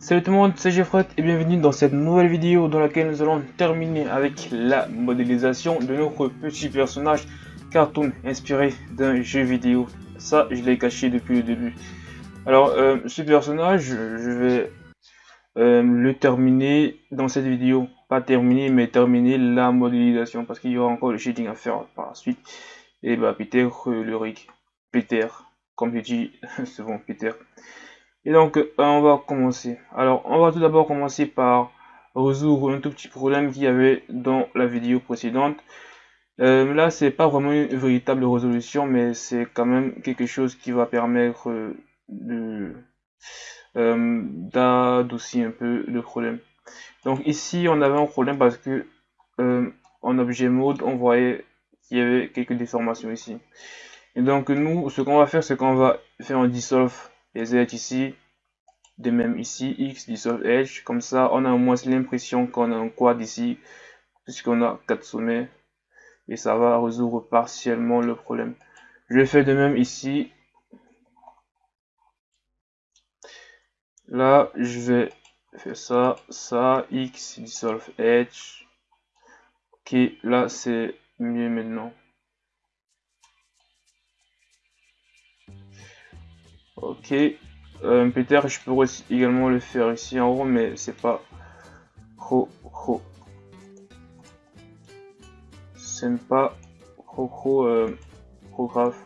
Salut tout le monde, c'est Jeffrey et bienvenue dans cette nouvelle vidéo dans laquelle nous allons terminer avec la modélisation de notre petit personnage cartoon inspiré d'un jeu vidéo. Ça, je l'ai caché depuis le début. Alors, euh, ce personnage, je vais euh, le terminer dans cette vidéo. Pas terminer, mais terminer la modélisation parce qu'il y aura encore le shading à faire par la suite. Et bah, Peter, euh, le rig. Peter, comme je dis souvent, Peter. Et donc, euh, on va commencer. Alors, on va tout d'abord commencer par résoudre un tout petit problème qu'il y avait dans la vidéo précédente. Euh, là, c'est pas vraiment une véritable résolution, mais c'est quand même quelque chose qui va permettre euh, d'adoucir un peu le problème. Donc ici, on avait un problème parce que en objet mode, on voyait qu'il y avait quelques déformations ici. Et donc nous, ce qu'on va faire, c'est qu'on va faire un dissolve les z ici, de même ici, x dissolve edge, comme ça on a au moins l'impression qu'on a un quad ici, puisqu'on a quatre sommets, et ça va résoudre partiellement le problème. Je faire de même ici. Là, je vais faire ça, ça, x dissolve edge. Ok, là c'est mieux maintenant. Ok. Euh, Peut-être je pourrais également le faire ici en haut, mais c'est pas trop trop. C'est pas trop trop, euh, grave.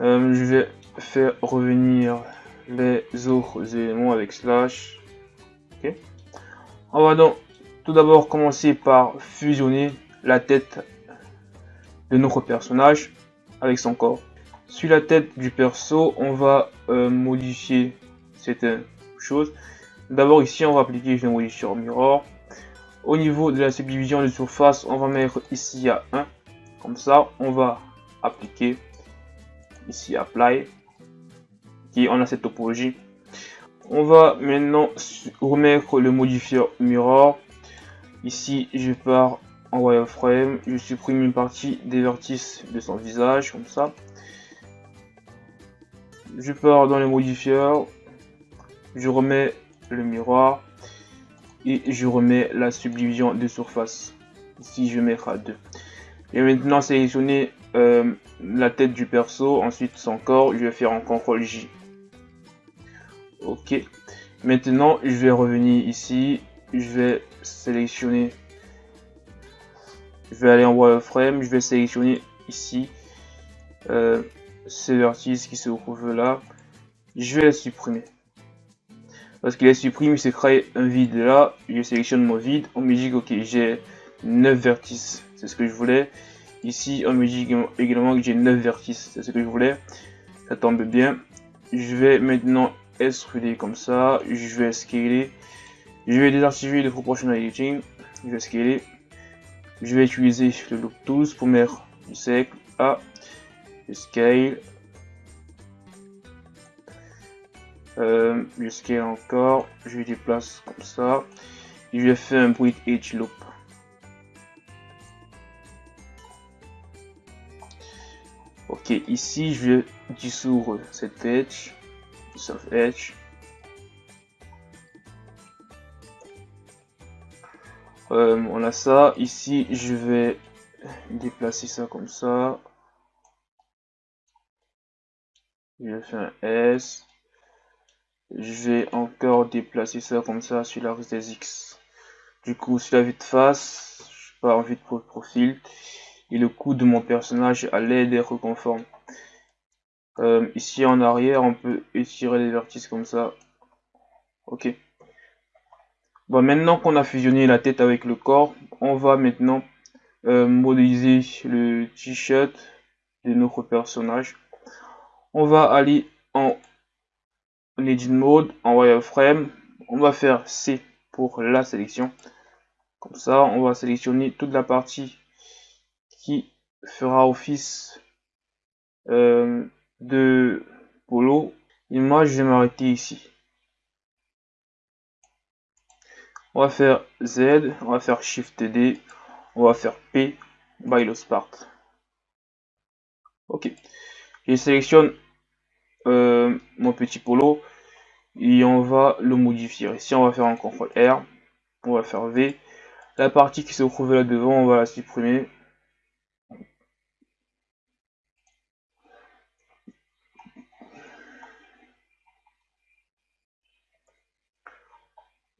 Euh, je vais faire revenir les autres éléments avec slash. Ok. On va donc tout d'abord commencer par fusionner la tête de notre personnage avec son corps. Sur la tête du perso, on va euh, modifier certaines choses. D'abord ici, on va appliquer le modifier mirror. Au niveau de la subdivision de surface, on va mettre ici à 1. Comme ça, on va appliquer ici apply. Qui on a cette topologie. On va maintenant remettre le modifier mirror. Ici, je pars en wireframe, je supprime une partie des vertices de son visage, comme ça je pars dans les modifieurs, je remets le miroir et je remets la subdivision de surface. Ici, je mets 2. Et maintenant, sélectionner euh, la tête du perso, ensuite son corps, je vais faire un CTRL J. Ok. Maintenant, je vais revenir ici, je vais sélectionner, je vais aller en wireframe, je vais sélectionner ici euh, ces vertices qui se trouvent là, je vais les supprimer. Parce qu'il les supprime, il se crée un vide là, je sélectionne mon vide, me dit ok j'ai 9 vertices, c'est ce que je voulais. Ici me dit également que j'ai 9 vertices, c'est ce que je voulais. Ça tombe bien. Je vais maintenant extruder comme ça, je vais scaler. Je vais désactiver le proportional editing, je vais scaler. Je vais utiliser le loop tools pour mettre du sec à scale. Euh, scale encore, je déplace comme ça. Je vais faire un bruit edge loop. Ok, ici je vais dissoudre cet edge, dissolve edge. Euh, on a ça. Ici, je vais déplacer ça comme ça. Je faire un S. Je vais encore déplacer ça comme ça sur l'axe des X. Du coup, sur la vue de face, je pars en vue de profil. Et le coup de mon personnage l'aide d'être conforme. Euh, ici en arrière, on peut étirer les vertices comme ça. Ok. Bon, maintenant qu'on a fusionné la tête avec le corps, on va maintenant euh, modéliser le t-shirt de notre personnage on va aller en Edit Mode, en Wireframe. On va faire C pour la sélection. Comme ça, on va sélectionner toute la partie qui fera office euh, de polo. Et moi, je vais m'arrêter ici. On va faire Z, on va faire Shift D, on va faire P, by the Spart. Ok. Je sélectionne euh, mon petit polo. et on va le modifier. Ici, on va faire un CTRL R, on va faire V. La partie qui se trouve là devant, on va la supprimer.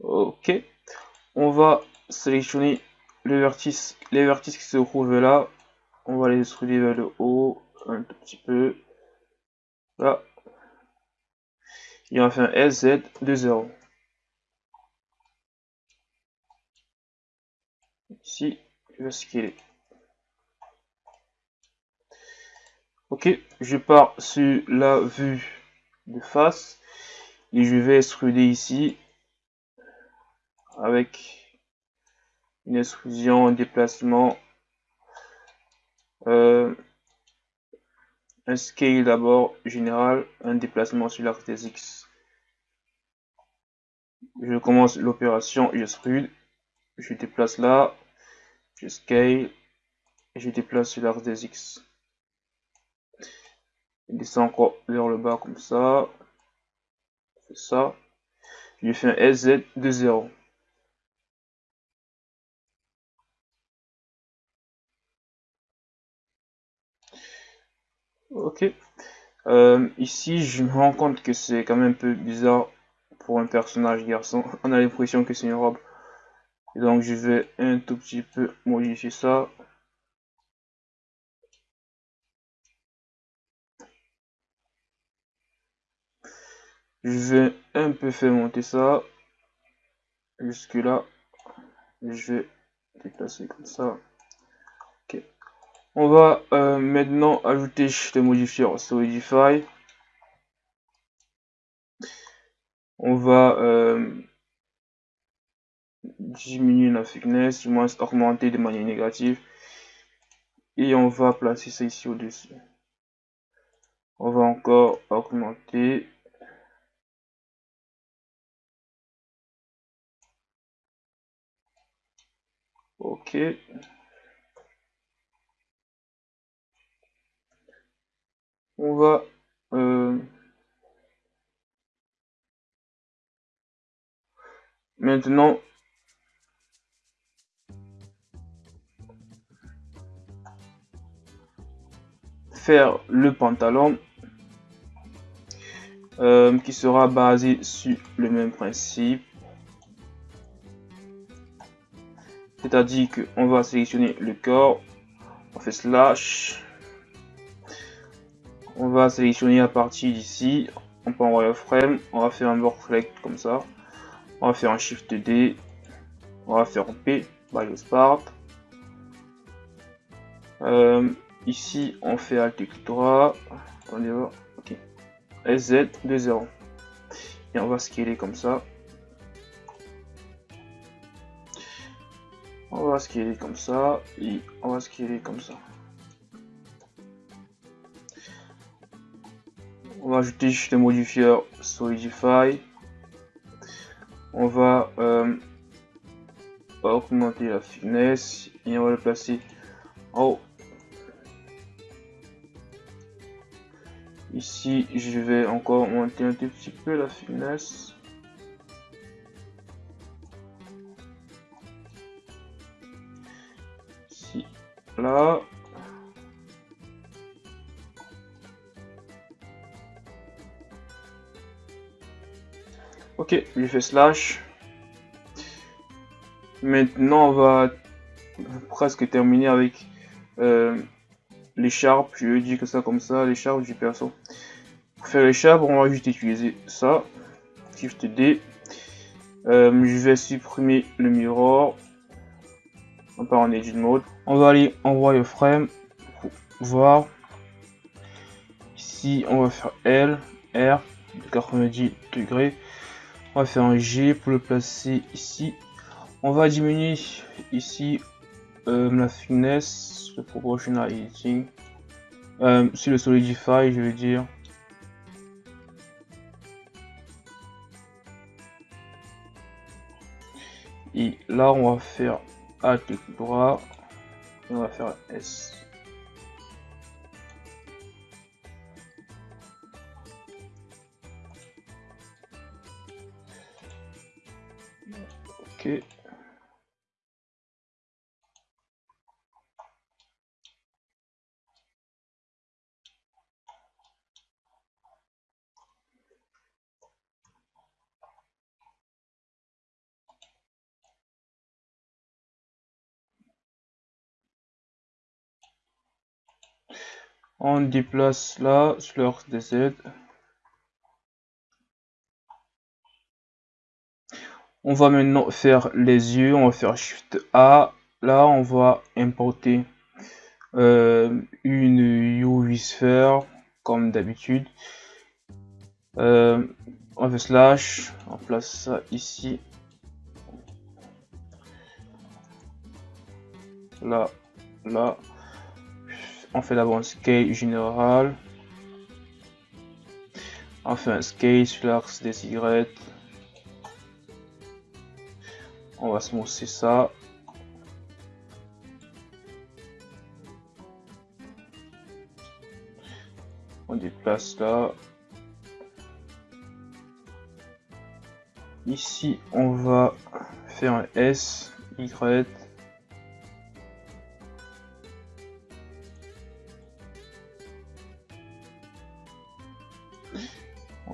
Ok. On va sélectionner le vertice, les vertices qui se trouvent là. On va les extruder vers le haut un tout petit peu. Et un SZ de 0. Ici, je vais scaler. Ok, je pars sur la vue de face et je vais extruder ici avec une extrusion, un déplacement, euh, un scale d'abord général, un déplacement sur l'axe des X. Je commence l'opération, je je déplace là, je scale, je déplace sur l'axe des X. Je descends encore vers le bas comme ça, ça, je fais un SZ de 0. Ok. Euh, ici, je me rends compte que c'est quand même un peu bizarre pour un personnage garçon. On a l'impression que c'est une robe. Donc, je vais un tout petit peu modifier ça. Je vais un peu faire monter ça. Jusque là. Je vais déplacer comme ça. On va euh, maintenant ajouter des modifiers Solidify. On va euh, diminuer la thickness, du moins augmenter de manière négative. Et on va placer ça ici au-dessus. On va encore augmenter. Ok. On va euh, maintenant faire le pantalon euh, qui sera basé sur le même principe. C'est à dire qu'on va sélectionner le corps. On fait slash on va sélectionner à partir d'ici, on peut envoyer frame, on va faire un reflect comme ça, on va faire un shift D, on va faire un P, by the start. Euh, ici on fait Alt clic droit, attendez voir, ok, SZ de 0. Et on va scaler comme ça. On va scaler comme ça et on va scaler comme ça. On va ajouter juste le modifier solidify. On va euh, augmenter la finesse et on va le placer en haut. Ici je vais encore monter un tout petit peu la finesse. Ici là Ok, je fais slash. Maintenant, on va presque terminer avec euh, l'écharpe. Je dis que ça comme ça, l'écharpe du perso. Pour faire l'écharpe, on va juste utiliser ça. Shift D. Euh, je vais supprimer le mirror. On part en edit mode. On va aller en wireframe pour voir. Ici, on va faire L, R de 90 degrés. On va faire un G pour le placer ici. On va diminuer ici euh, la finesse, le proportional editing. Euh, le solidify, je veux dire. Et là, on va faire Alt droit. Et on va faire S. Ok. On déplace là sur leur DZ. On va maintenant faire les yeux. On va faire Shift A. Là, on va importer euh, une UV sphere comme d'habitude. Euh, on fait slash. On place ça ici. Là, là on fait d'abord un scale général. On fait un scale sur l'axe des Y. On va se mousser ça. On déplace là. Ici, on va faire un S. On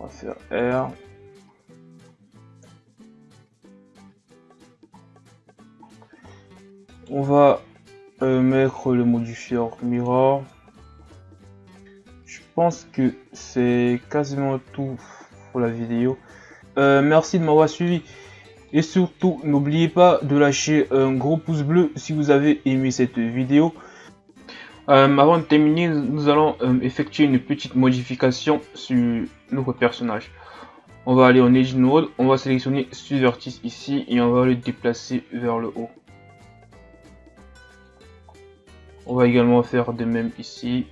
va faire R. pense que c'est quasiment tout pour la vidéo. Euh, merci de m'avoir suivi. Et surtout, n'oubliez pas de lâcher un gros pouce bleu si vous avez aimé cette vidéo. Euh, avant de terminer, nous allons euh, effectuer une petite modification sur notre personnage. On va aller en Edge Node, on va sélectionner vertice ici et on va le déplacer vers le haut. On va également faire de même ici.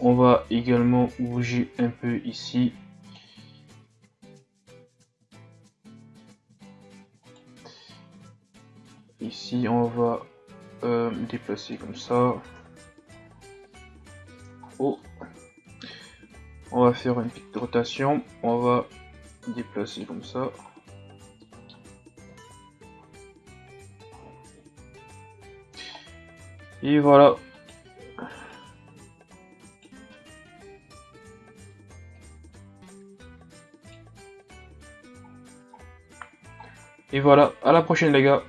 On va également bouger un peu ici. Ici, on va euh, déplacer comme ça. Oh. On va faire une petite rotation. On va déplacer comme ça. Et voilà. Et voilà, à la prochaine les gars.